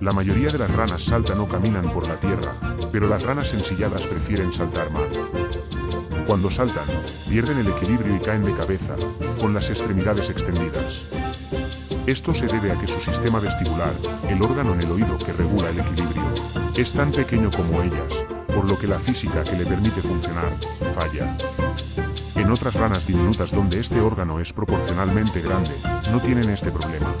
La mayoría de las ranas saltan o caminan por la tierra, pero las ranas ensilladas prefieren saltar mal. Cuando saltan, pierden el equilibrio y caen de cabeza, con las extremidades extendidas. Esto se debe a que su sistema vestibular, el órgano en el oído que regula el equilibrio, es tan pequeño como ellas, por lo que la física que le permite funcionar, falla. En otras ranas diminutas donde este órgano es proporcionalmente grande, no tienen este problema.